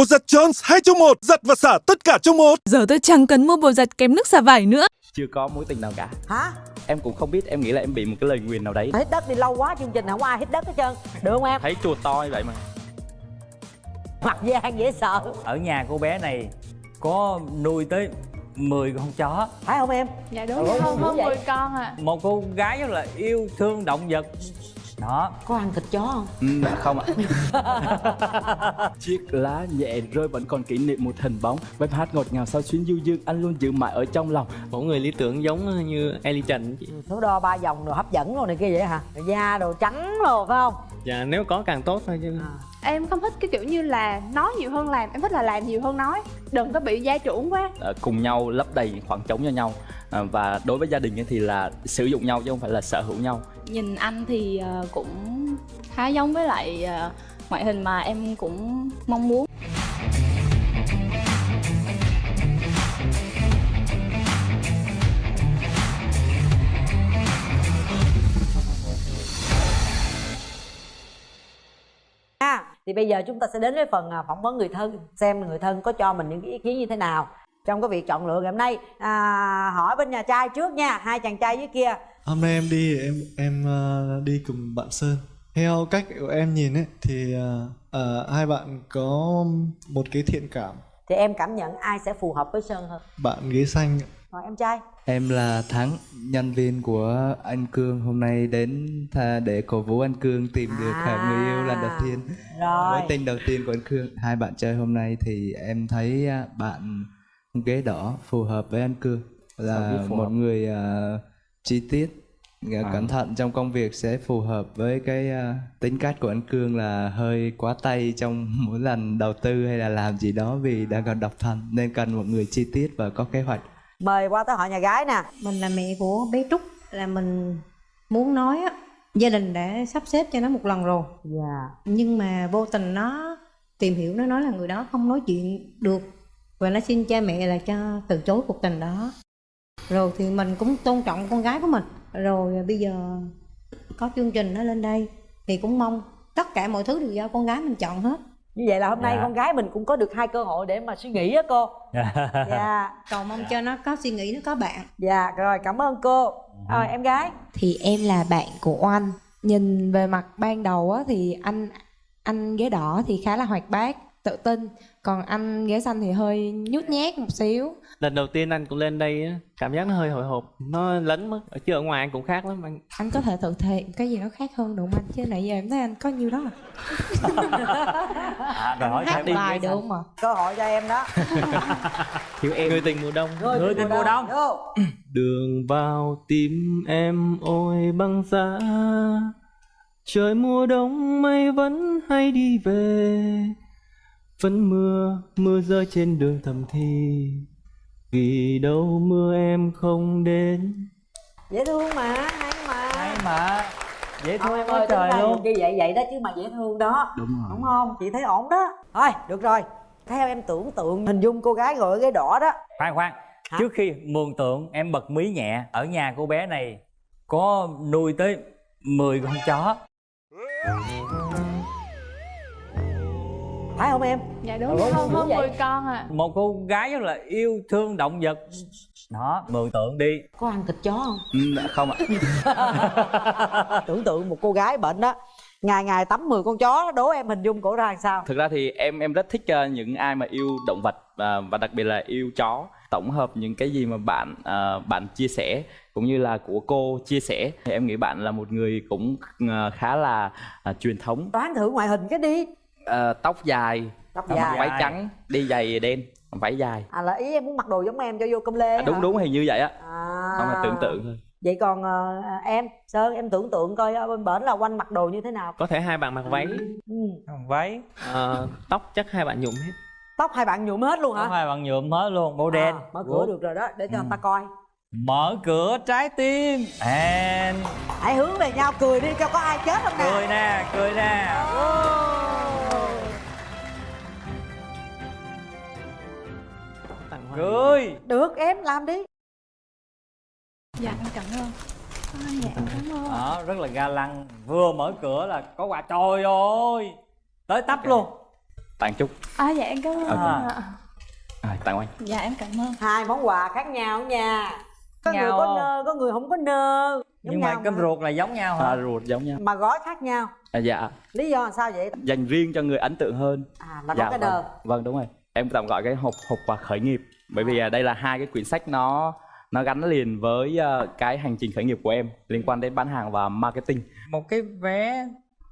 Bột giặt Jones 2 trong 1, giặt và xả tất cả trong một. Giờ tôi chẳng cần mua bột giặt kém nước xả vải nữa. Chưa có mối tình nào cả. Hả? Em cũng không biết em nghĩ là em bị một cái lời nguyền nào đấy. Hít đất đi lâu quá chương trình không ai hít đất hết trơn. Được không em? Thấy chùa to như vậy mà. Mặt gian dễ sợ. Ở nhà cô bé này có nuôi tới 10 con chó. Phải không em? Dạ đúng rồi hơn hơn 10 con à. Một cô gái rất là yêu thương động vật đó. Có ăn thịt chó không? Ừ, không ạ. Chiếc lá nhẹ rơi vẫn còn kỷ niệm một hình bóng. Bài hát ngọt ngào sau chuyến du dương anh luôn giữ mãi ở trong lòng. Một người lý tưởng giống như Ellie Trần. Chị số đo ba vòng đồ hấp dẫn rồi này kia vậy hả? Da đồ trắng rồi phải không? Dạ nếu có càng tốt thôi chứ. À. em không thích cái kiểu như là nói nhiều hơn làm em thích là làm nhiều hơn nói. Đừng có bị gia trưởng quá. À, cùng nhau lấp đầy khoảng trống cho nhau à, và đối với gia đình thì là sử dụng nhau chứ không phải là sở hữu nhau. Nhìn anh thì ờ, cũng khá giống với lại ờ, ngoại hình mà em cũng mong muốn. À, thì bây giờ chúng ta sẽ đến với phần à, phỏng vấn người thân xem người thân có cho mình những cái ý kiến như thế nào trong cái việc chọn lựa ngày hôm nay à, hỏi bên nhà trai trước nha hai chàng trai dưới kia. Hôm nay em đi em em uh, đi cùng bạn sơn. Theo cách của em nhìn ấy thì uh, uh, hai bạn có một cái thiện cảm. Thì em cảm nhận ai sẽ phù hợp với sơn hơn? Bạn ghế xanh rồi em trai. Em là Thắng, nhân viên của anh Cương. Hôm nay đến để cổ vũ anh Cương tìm được à, người yêu lần đầu tiên. Rồi. Mối tình đầu tiên của anh Cương. Hai bạn chơi hôm nay thì em thấy bạn ghế đỏ phù hợp với anh Cương là một người uh, chi tiết à. cẩn thận trong công việc sẽ phù hợp với cái uh, tính cách của anh Cương là hơi quá tay trong mỗi lần đầu tư hay là làm gì đó vì đang còn độc thân nên cần một người chi tiết và có kế hoạch. Mời qua tới họ nhà gái nè. Mình là mẹ của bé trúc là mình muốn nói á gia đình đã sắp xếp cho nó một lần rồi. Dạ. Yeah. nhưng mà vô tình nó tìm hiểu nó nói là người đó không nói chuyện được và nó xin cha mẹ là cho từ chối cuộc tình đó. Rồi thì mình cũng tôn trọng con gái của mình. Rồi bây giờ có chương trình nó lên đây thì cũng mong tất cả mọi thứ đều do con gái mình chọn hết. Như vậy là hôm nay dạ. con gái mình cũng có được hai cơ hội để mà suy nghĩ á cô. Dạ. Cầu mong cho nó có suy nghĩ nó có bạn. Dạ rồi cảm ơn cô. Rồi em gái. Thì em là bạn của oanh. Nhìn về mặt ban đầu á thì anh anh ghế đỏ thì khá là hoạt bát tự tin. Còn anh ghế xanh thì hơi nhút nhát một xíu. Lần đầu tiên anh cũng lên đây cảm giác nó hơi hồi hộp nó lấn mất. Ở chứ ở ngoài anh cũng khác lắm anh. Anh có thể tự thể cái gì nó khác hơn đúng anh chứ nãy giờ em thấy anh có nhiêu đó à, rồi hỏi hát bài được không mà cơ hội cho em đó. Thiếu em người tình mùa đông. Người, người tình mùa đông, đông. đường vào tim em ôi băng giá. Trời mùa đông mây vẫn hay đi về vẫn mưa mưa rơi trên đường thầm thì. Vì đâu mưa em không đến? Dễ thương mà hay mà. Hay mà. Dễ thương em ơi trời luôn. như vậy vậy đó chứ mà dễ thương đó. Đúng rồi. Đúng không? Chị thấy ổn đó. Thôi được rồi. Theo em tưởng tượng hình dung cô gái ngồi cái đỏ đó. Khoan khoan. Hả? trước khi mường tượng em bật mí nhẹ. Ở nhà cô bé này có nuôi tới 10 con chó phải không em? Dạ đúng. Rồi hơn hơn 10 con à một cô gái rất là yêu thương động vật. Đó mường tượng đi. Có ăn thịt chó không? Ừ, không ạ. Tưởng tượng một cô gái bệnh đó ngày ngày tắm 10 con chó đố em hình dung cổ ra làm sao? Thực ra thì em em rất thích uh, những ai mà yêu động vật uh, và đặc biệt là yêu chó. Tổng hợp những cái gì mà bạn uh, bạn chia sẻ cũng như là của cô chia sẻ thì em nghĩ bạn là một người cũng uh, khá là uh, truyền thống. Đoán thử ngoại hình cái đi uh, tóc dài. Tóc dài. váy trắng đi giày đen váy dài. À là ý em muốn mặc đồ giống em cho vô công lê à, đúng hả? đúng hình như vậy á. À. không là tưởng tượng thôi. Vậy còn uh, em sơn em tưởng tượng coi ở bên bển là quanh mặc đồ như thế nào? Có thể hai bạn mặc váy. Ừ. váy. Uh, tóc chắc hai bạn nhuộm hết. Tóc hai bạn nhuộm hết luôn hả? Tóc hai bạn nhuộm hết luôn màu đen. à, mở cửa được rồi đó để cho ừ. người ta coi. Mở cửa trái tim. And hãy hướng về nhau cười đi cho có ai chết không nè? Cười nè cười nè cười được em làm đi. Dạ em cảm ơn. À, dạ cảm ơn. Đó rất là ga lăng. Vừa mở cửa là có quà trời ơi. Tới tấp okay. luôn. Tặng chúc à dạ em cảm ơn. Ạ. à, tặng oanh dạ em cảm ơn. Hai món quà khác nhau nha có người Nhau có không? nơ có người không có nơ. Giống nhưng mà cơm ruột là giống nhau hả? À, ruột giống nhau. Mà gói khác nhau. À, dạ. Lý do là sao vậy? Dành riêng cho người ấn tượng hơn. À là có dạ cái vâng. nơ vâng đúng rồi. Em tạm gọi cái hộp hộp quà khởi nghiệp bởi vì à, đây là hai cái quyển sách nó nó gắn liền với à, cái hành trình khởi nghiệp của em liên quan đến bán hàng và marketing. Một cái vé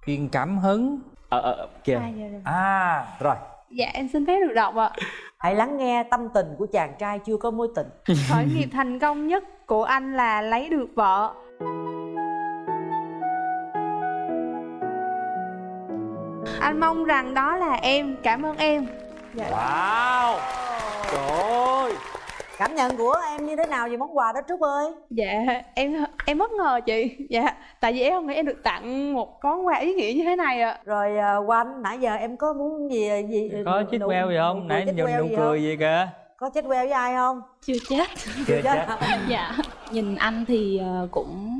truyền cảm hứng. Ờ ờ kìa. À, dạ rồi. à rồi. Dạ em xin phép được đọc ạ. Hãy lắng nghe tâm tình của chàng trai chưa có mối tình. Khởi nghiệp thành công nhất của anh là lấy được vợ. Anh mong rằng đó là em. Cảm ơn em. Dạ. Wow trời. Ơi cảm nhận của em như thế nào về món quà đó trúc ơi? Dạ em em bất ngờ chị. Dạ tại vì em không nghĩ em được tặng một món quà ý nghĩa như thế này ạ. Rồi à, quanh nãy giờ em có muốn gì gì có chích queo gì không? nãy chích queo nụ cười gì kìa. Có chết queo với ai không? Chưa chết. Chưa chết. dạ nhìn anh thì ờ, cũng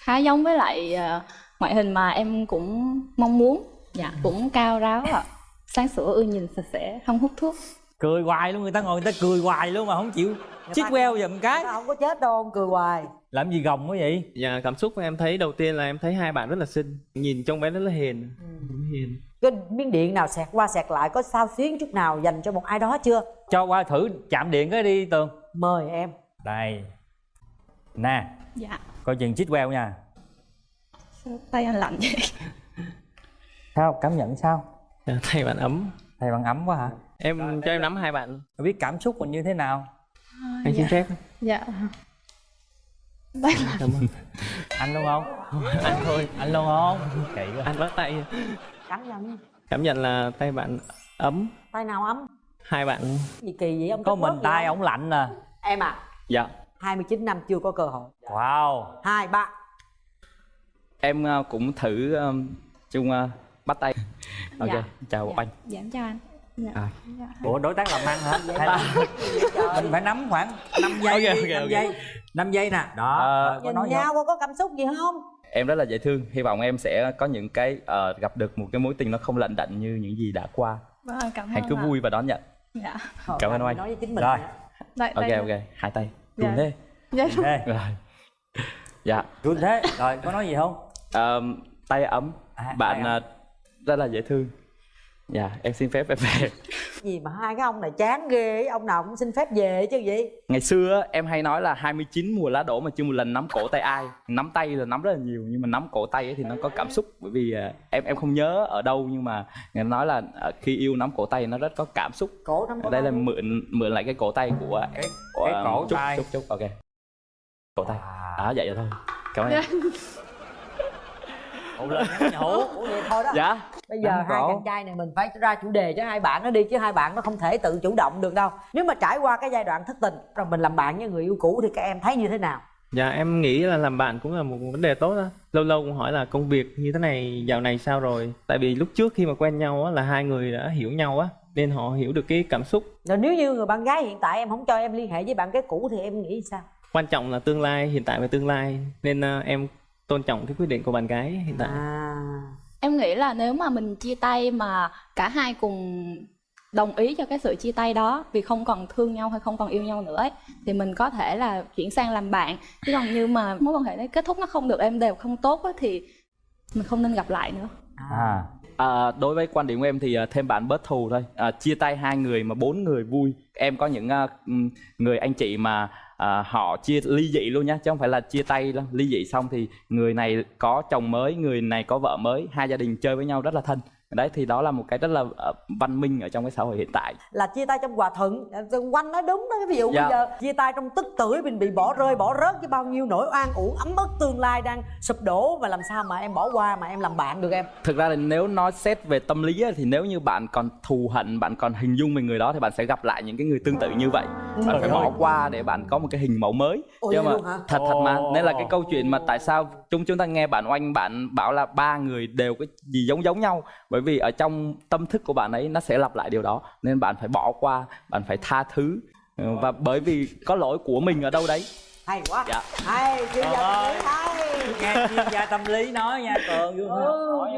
khá giống với lại ờ, ngoại hình mà em cũng mong muốn. Dạ cũng cao ráo ạ. Sáng sủa ưa nhìn sạch sẽ không hút thuốc cười hoài luôn người ta ngồi người ta cười hoài luôn mà không chịu. Chích queo giùm cái. không có chết đâu ông cười hoài. Làm gì gồng quá vậy? Dạ cảm xúc của em thấy đầu tiên là em thấy hai bạn rất là xinh. Nhìn trong bé rất là hiền. Hiền. Cái miếng điện nào xẹt qua xẹt lại có sao xuyến chút nào dành cho một ai đó chưa? Cho qua thử chạm điện cái đi tường. Mời em. Đây. Nè. Dạ. Coi chừng chích queo nha. Sao tay anh lạnh vậy? Sao? Cảm nhận sao? Dạ, Thầy bạn ấm thầy bạn ấm quá hả? Em cho em nắm hai bạn. Không biết cảm xúc mình như thế nào? Anh xin phép. Dạ. Cảm ơn. Anh luôn không? Anh thôi. Anh luôn không? Kỳ quá. Anh bắt tay. Cảm nhận. Cảm nhận là tay bạn ấm. Tay nào ấm? Hai bạn. Gì kỳ vậy? Ông có mình tay ổng lạnh nè em à? Dạ. 29 năm chưa có cơ hội. Wow. Hai ba. Em à, cũng thử um, chung à, bắt tay ok Dạ. chào dạ. oanh dạ em chào anh dạ. À. dạ. ủa đối tác làm ăn hả hay là mình phải nắm khoảng 5 giây Ok, đi, ok, 5 ok. giây 5 giây nè đó Ờ, có nhìn nói nhau không? có, có cảm xúc gì không em rất là dễ thương hy vọng em sẽ có những cái ờ, gặp được một cái mối tình nó không lận đận như những gì đã qua vâng cảm hãy cứ ạ. vui và đón nhận dạ Cảm ơn oanh. nói với chính mình Rồi. đây, ok đây. ok hai tay Dạ. cùng thế dạ rồi dạ run thế rồi có nói gì không Ờm, tay ấm À, bạn tay ấm. à, rất là dễ thương. Dạ em xin phép em về. Gì mà hai cái ông này chán ghê ông nào cũng xin phép về chứ gì. Ngày xưa em hay nói là 29 mùa lá đổ mà chưa một lần nắm cổ tay ai. Nắm tay là nắm rất là nhiều nhưng mà nắm cổ tay ấy thì nó có cảm xúc. Bởi vì à, em em không nhớ ở đâu nhưng mà người ta nói là à, khi yêu nắm cổ tay nó rất có cảm xúc. Cổ nắm cổ đây là mượn mượn lại cái cổ tay của cái, của cái um, cổ Trúc, tay. Trúc Trúc ok. Cổ tay. À. à vậy rồi thôi. Cảm ơn em Ủa, lên nhủ Ủa vậy thôi đó. Dạ. Bây giờ Nắm hai cổ. chàng trai này mình phải ra chủ đề cho hai bạn nó đi chứ hai bạn nó không thể tự chủ động được đâu. Nếu mà trải qua cái giai đoạn thất tình rồi mình làm bạn với người yêu cũ thì các em thấy như thế nào? Dạ em nghĩ là làm bạn cũng là một vấn đề tốt đó. Lâu lâu cũng hỏi là công việc như thế này dạo này sao rồi? Tại vì lúc trước khi mà quen nhau á là hai người đã hiểu nhau á Nên họ hiểu được cái cảm xúc. Rồi nếu như người bạn gái hiện tại em không cho em liên hệ với bạn cái cũ thì em nghĩ sao? Quan trọng là tương lai, hiện tại và tương lai. Nên à, em tôn trọng cái quyết định của bạn gái hiện tại. À. Em nghĩ là nếu mà mình chia tay mà cả hai cùng đồng ý cho cái sự chia tay đó vì không còn thương nhau hay không còn yêu nhau nữa ấy, thì mình có thể là chuyển sang làm bạn. Chứ còn như mà mối quan hệ đấy kết thúc nó không được êm đều không tốt á, thì mình không nên gặp lại nữa. À. À, đối với quan điểm của em thì à, thêm bạn bớt thù thôi. À, chia tay hai người mà bốn người vui. Em có những à, người anh chị mà à, họ chia ly dị luôn nhá chứ không phải là chia tay đâu. Ly dị xong thì người này có chồng mới người này có vợ mới hai gia đình chơi với nhau rất là thân đấy thì đó là một cái rất là ờ, văn minh ở trong cái xã hội hiện tại. Là chia tay trong hòa thuận. Quanh nói đúng đó ví dụ Dạ. bây giờ chia tay trong tức tưởi mình bị bỏ rơi bỏ rớt với bao nhiêu nỗi oan uổng ấm ức tương lai đang sụp đổ và làm sao mà em bỏ qua mà em làm bạn được em? Thực ra là nếu nói xét về tâm lý á, thì nếu như bạn còn thù hận bạn còn hình dung về người đó thì bạn sẽ gặp lại những cái người tương tự như vậy. Bạn Trời phải bỏ qua để bạn có một cái hình mẫu mới. Ồ, nhưng mà thật thật mà nên là cái câu chuyện mà tại sao chúng chúng ta nghe bạn oanh bạn bảo là ba người đều cái gì giống giống nhau? Bởi vì ở trong tâm thức của bạn ấy nó sẽ lặp lại điều đó. Nên bạn phải bỏ qua bạn phải tha thứ. Ừ, và bởi vì có lỗi của mình ở đâu đấy. Hay quá. Dạ. hay chuyên gia tâm lý hay. Nghe chuyên gia tâm lý nói nha cường Ừ.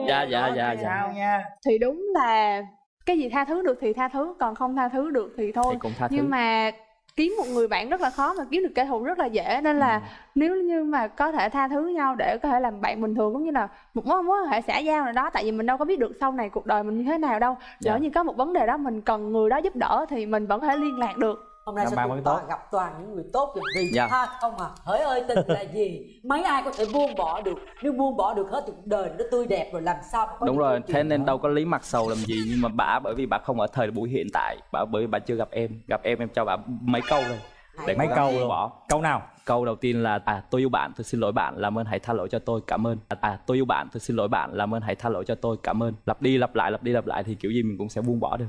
Dạ, dạ, dạ, dạ. sao nha. Thì đúng là cái gì tha thứ được thì tha thứ còn không tha thứ được thì thôi. Thì cũng tha thứ. nhưng mà kiếm một người bạn rất là khó mà kiếm được kẻ thù rất là dễ. Nên là nếu như mà có thể tha thứ nhau để có thể làm bạn bình thường cũng như là một mối mối quan hệ xã giao nào đó tại vì mình đâu có biết được sau này cuộc đời mình như thế nào đâu. Dạ. lỡ như có một vấn đề đó mình cần người đó giúp đỡ thì mình vẫn có thể liên lạc được hôm nay Gặp sao toàn tốt. gặp toàn những người tốt vậy vì Dạ. tha không à? Hỡi ơi tình là gì? Mấy ai có thể buông bỏ được? Nếu buông bỏ được hết thì cuộc đời nó tươi đẹp rồi làm sao mà có đúng rồi thế nên đó. đâu có lý mặt sầu làm gì nhưng mà bà bởi vì bà không ở thời buổi hiện tại. Bà bởi vì bà chưa gặp em. Gặp em em cho bà mấy câu thôi để mấy câu buông luôn bỏ. Câu nào? Câu đầu tiên là à tôi yêu bạn tôi xin lỗi bạn làm ơn hãy tha lỗi cho tôi cảm ơn. À tôi yêu bạn tôi xin lỗi bạn làm ơn hãy tha lỗi cho tôi cảm ơn. Lặp đi lặp lại lặp đi lặp lại thì kiểu gì mình cũng sẽ buông bỏ được.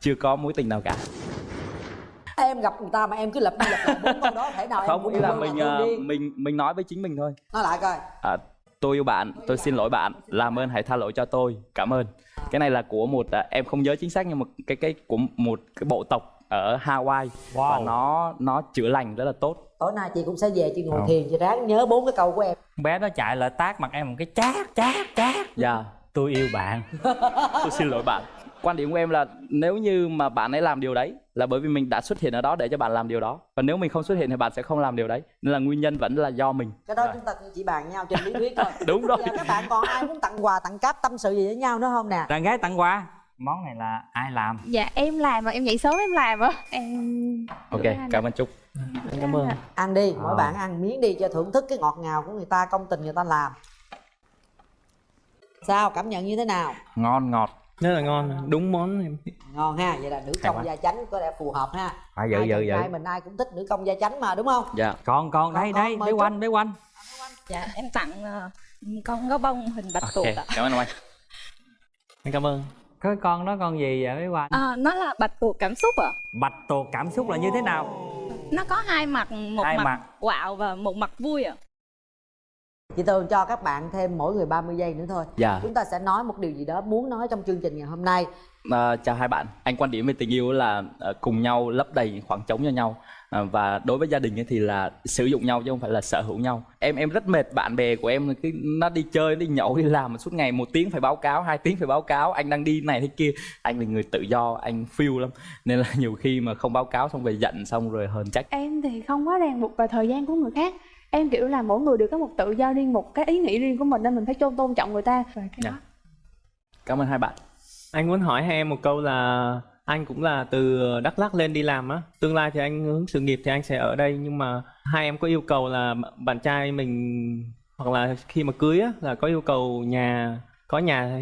Chưa có mối tình nào cả em gặp người ta mà em cứ lặp đi lặp lại bốn câu đó thể nào em không cũng ý là mình đi. mình mình nói với chính mình thôi. Nói lại coi. À, tôi yêu bạn tôi xin lỗi bạn làm ơn hãy tha lỗi cho tôi cảm ơn. Cái này là của một à, em không nhớ chính xác nhưng mà cái cái của một cái bộ tộc ở Hawaii. Và Wow. nó nó chữa lành rất là tốt. Tối nay chị cũng sẽ về chị ngồi Không. thiền chị ráng nhớ bốn cái câu của em. Bé nó chạy lại tát mặt em một cái chát chát chát. Dạ. Tôi yêu bạn. Tôi xin lỗi bạn quan điểm của em là nếu như mà bạn ấy làm điều đấy là bởi vì mình đã xuất hiện ở đó để cho bạn làm điều đó. Và nếu mình không xuất hiện thì bạn sẽ không làm điều đấy. Nên là nguyên nhân vẫn là do mình. Cái đó chúng ta chỉ bàn nhau trên lý thuyết thôi. Đúng rồi. Các bạn còn ai muốn tặng quà tặng cáp tâm sự gì với nhau nữa không nè? Đàn gái tặng quà. Món này là ai làm? Dạ em làm mà em dậy sớm em làm á. Em ok cảm ơn chúc cảm ơn. Ăn đi mỗi Ờ. bạn ăn miếng đi cho thưởng thức cái ngọt ngào của người ta công tình người ta làm. Sao cảm nhận như thế nào? Ngon ngọt rất là ngon đúng món ngon ha vậy là nữ công quá. gia chánh có lẽ phù hợp ha. Phải dự Hai dự dự mình ai cũng thích nữ công gia chánh mà đúng không? Dạ. Còn còn đây đây bé quanh bé quanh. Dạ em tặng ờ, con gấu bông hình bạch tuộc ok ạ. cảm ơn ông anh. Em cảm ơn. Cái con đó con gì vậy bé quanh? À, nó là bạch tuộc cảm xúc ạ. Bạch tuộc cảm xúc là như thế nào? Nó có hai mặt một Hai mặt, mặt. quạo và một mặt vui ạ chị tường cho các bạn thêm mỗi người 30 giây nữa thôi. Dạ. Chúng ta sẽ nói một điều gì đó muốn nói trong chương trình ngày hôm nay. À, chào hai bạn. Anh quan điểm về tình yêu là à, cùng nhau lấp đầy khoảng trống cho nhau. À, và đối với gia đình thì là sử dụng nhau chứ không phải là sở hữu nhau. Em em rất mệt bạn bè của em cứ nó đi chơi đi nhậu đi làm mà suốt ngày một tiếng phải báo cáo hai tiếng phải báo cáo anh đang đi này thế kia. Anh là người tự do anh phiêu lắm. Nên là nhiều khi mà không báo cáo xong về giận xong rồi hờn trách. Em thì không quá ràng buộc vào thời gian của người khác em kiểu là mỗi người đều có một tự do riêng một cái ý nghĩ riêng của mình nên mình phải tôn tôn trọng người ta. Và cái Dạ. đó. Cảm ơn hai bạn. Anh muốn hỏi hai em một câu là anh cũng là từ Đắk Lắk lên đi làm á. Tương lai thì anh hướng sự nghiệp thì anh sẽ ở đây nhưng mà hai em có yêu cầu là bạn trai mình hoặc là khi mà cưới á là có yêu cầu nhà có nhà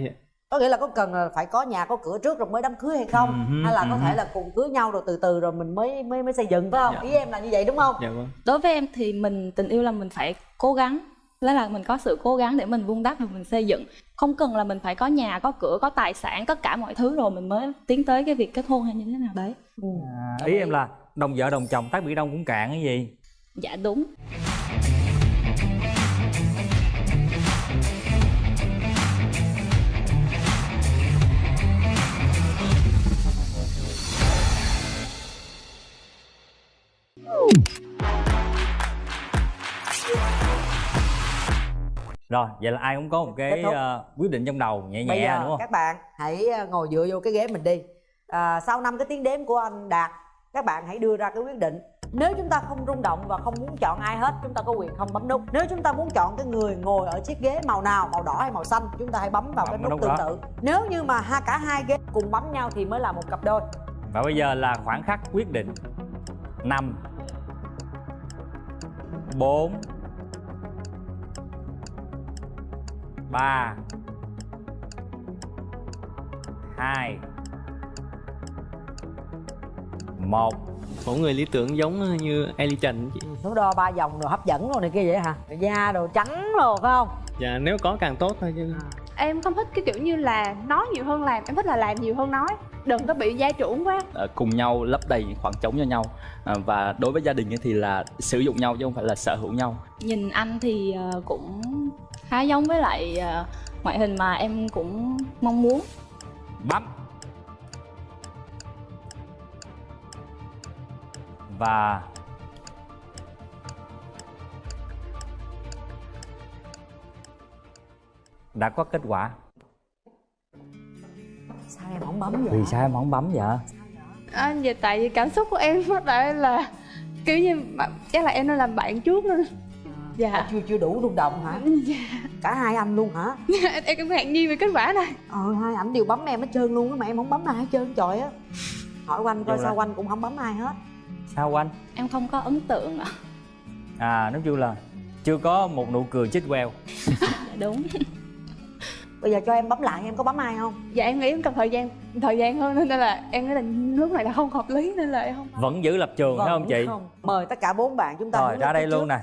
có nghĩa là có cần là phải có nhà có cửa trước rồi mới đám cưới hay không? Ừm, hay là có ừm. thể là cùng cưới nhau rồi từ từ rồi mình mới mới mới xây dựng phải không? Dạ. ý em là như vậy đúng không? Dạ vâng. Đối với em thì mình tình yêu là mình phải cố gắng. Đó là mình có sự cố gắng để mình vun đắp và mình xây dựng. Không cần là mình phải có nhà có cửa có tài sản tất cả mọi thứ rồi mình mới tiến tới cái việc kết hôn hay như thế nào đấy. À, ý em là đồng vợ đồng chồng tác biển đông cũng cạn cái gì? Dạ đúng rồi vậy là ai cũng có một cái ờ, quyết định trong đầu nhẹ bây nhẹ giờ đúng không? các bạn hãy ờ, ngồi dựa vô cái ghế mình đi. À, sau năm cái tiếng đếm của anh đạt các bạn hãy đưa ra cái quyết định. Nếu chúng ta không rung động và không muốn chọn ai hết chúng ta có quyền không bấm nút. Nếu chúng ta muốn chọn cái người ngồi ở chiếc ghế màu nào màu đỏ hay màu xanh chúng ta hãy bấm vào Bấm cái nút nút tương tự. Nếu như mà hai cả hai ghế cùng bấm nhau thì mới là một cặp đôi. Và bây giờ là khoảng khắc quyết định. 5 4 3 2 1 mẫu người lý tưởng giống như Ellie Trần chị. Số đo ba vòng rồi hấp dẫn rồi này kia vậy hả? Da đồ trắng rồi phải không? Dạ nếu có càng tốt thôi chứ. Em không thích cái kiểu như là nói nhiều hơn làm em thích là làm nhiều hơn nói. Đừng có bị gia trưởng quá. À, cùng nhau lấp đầy những khoảng trống cho nhau. À, và đối với gia đình thì là sử dụng nhau chứ không phải là sở hữu nhau. Nhìn anh thì ờ, cũng khá giống với lại ờ, ngoại hình mà em cũng mong muốn. Bấm và đã có kết quả. Sao em không bấm vậy? Vì sao em không bấm vậy? À, vậy tại vì cảm xúc của em lúc đấy là kiểu như chắc là em nên làm bạn trước nên dạ. À, chưa chưa đủ rung động hả? Dạ. Cả hai anh luôn hả? Em cũng ngạc nhiên về kết quả này. Ờ hai ảnh đều bấm em hết trơn luôn á mà em không bấm ai hết trơn trời á. Hỏi quanh coi sao là- quanh cũng không bấm ai hết. Sao anh em không có ấn tượng ạ. À nói chung là chưa có một nụ cười chích queo. Đúng. Bây giờ cho em bấm lại em có bấm ai không? Dạ em nghĩ em cần thời gian thời gian hơn nên là em nghĩ là lúc này là không hợp lý nên là em không vẫn giữ lập trường phải không chị? không. Mời tất cả bốn bạn chúng ta rồi ra đây luôn nè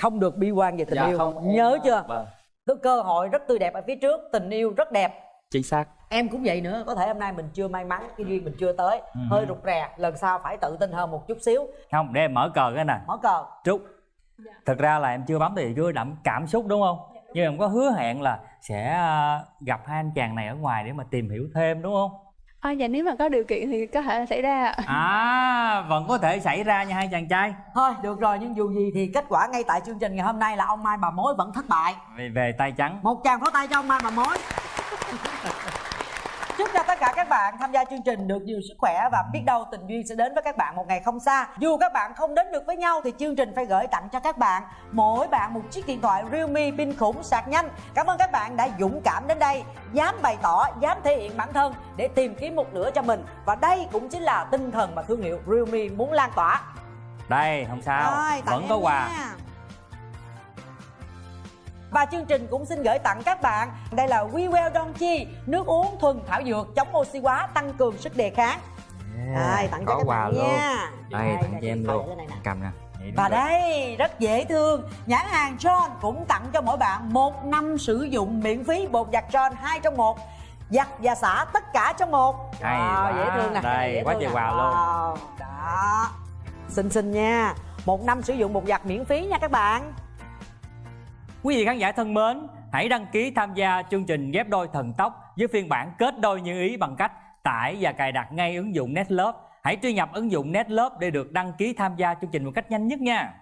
không được bi quan về tình Dạ, yêu. không, em- nhớ chưa? Vâng. cái cơ hội rất tươi đẹp ở phía trước tình yêu rất đẹp. Chính xác. Em cũng vậy nữa có thể hôm nay mình chưa may mắn cái duyên mình chưa tới. Ừ. hơi rụt rè lần sau phải tự tin hơn một chút xíu. Không để em mở cờ cái nè mở cờ. Trúc thực ra là em chưa bấm thì chưa đậm cảm xúc đúng không? Nhưng em có hứa hẹn là sẽ à, gặp hai anh chàng này ở ngoài để mà tìm hiểu thêm đúng không à, dạ nếu mà có điều kiện thì có thể xảy ra ạ. à vẫn có thể xảy ra nha hai chàng trai. Thôi được rồi nhưng dù gì thì kết quả ngay tại chương trình ngày hôm nay là ông mai bà mối vẫn thất bại. Về, về tay trắng. Một tràng pháo tay cho ông mai bà mối chúc cho tất cả các bạn tham gia chương trình được nhiều sức khỏe và biết đâu tình duyên sẽ đến với các bạn một ngày không xa. Dù các bạn không đến được với nhau thì chương trình phải gửi tặng cho các bạn. Mỗi bạn một chiếc điện thoại Realme pin khủng sạc nhanh. Cảm ơn các bạn đã dũng cảm đến đây. Dám bày tỏ dám thể hiện bản thân để tìm kiếm một nửa cho mình. Và đây cũng chính là tinh thần mà thương hiệu Realme muốn lan tỏa. Đây không sao. Rồi, vẫn có quà. nha. Và chương trình cũng xin gửi tặng các bạn. Đây là We Well Donchi Nước uống thuần thảo dược chống oxy hóa tăng cường sức đề kháng. Đây, tặng cho các quà bạn luôn. nha. Đây Đây, tặng cho em luôn. nè. cầm nè. Và đây, rất dễ thương. Nhãn hàng John cũng tặng cho mỗi bạn một năm sử dụng miễn phí bột giặt John 2 trong một. Giặt và xả tất cả trong một. Hay Wow, dễ thương nè. Đây, dễ quá trời quà luôn. Wow, Đó. Xinh xinh nha. Một năm sử dụng bột giặt miễn phí nha các bạn Quý vị khán giả thân mến, hãy đăng ký tham gia chương trình ghép đôi thần tốc với phiên bản kết đôi như ý bằng cách tải và cài đặt ngay ứng dụng Netlove. Hãy truy nhập ứng dụng Netlove để được đăng ký tham gia chương trình một cách nhanh nhất nha.